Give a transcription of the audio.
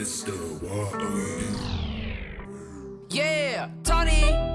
Crystal, what are you? Yeah, Tony.